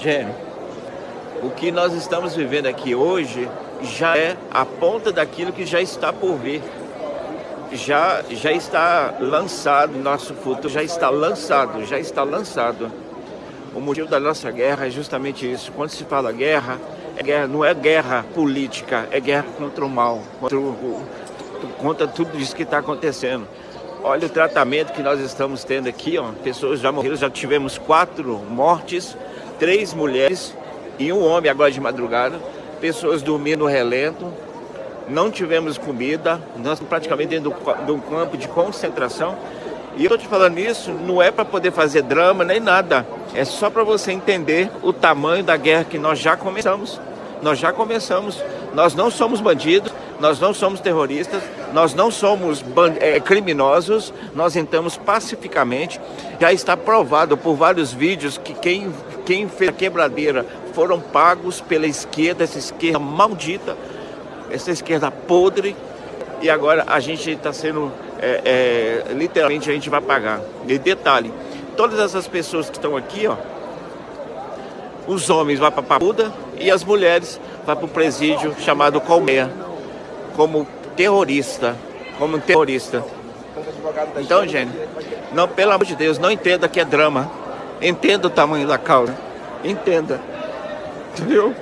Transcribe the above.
Jenny, o que nós estamos vivendo aqui hoje já é a ponta daquilo que já está por vir. Já, já está lançado, nosso futuro já está lançado, já está lançado. O motivo da nossa guerra é justamente isso. Quando se fala guerra, é guerra não é guerra política, é guerra contra o mal, contra, o, contra tudo isso que está acontecendo. Olha o tratamento que nós estamos tendo aqui, ó. Pessoas já morreram, já tivemos quatro mortes, três mulheres e um homem agora de madrugada. Pessoas dormindo no relento, não tivemos comida, nós praticamente dentro de um campo de concentração. E eu estou te falando isso, não é para poder fazer drama nem nada. É só para você entender o tamanho da guerra que nós já começamos. Nós já começamos. Nós não somos bandidos, nós não somos terroristas, nós não somos é, criminosos, nós entramos pacificamente. Já está provado por vários vídeos que quem, quem fez a quebradeira foram pagos pela esquerda, essa esquerda maldita, essa esquerda podre, e agora a gente está sendo, é, é, literalmente a gente vai pagar. E detalhe, todas essas pessoas que estão aqui, ó, os homens vão para a Papuda e as mulheres vão para o presídio chamado Colmeia, como terrorista, como terrorista. Então, gente, não, pelo amor de Deus, não entenda que é drama. Entenda o tamanho da causa. Entenda. Entendeu?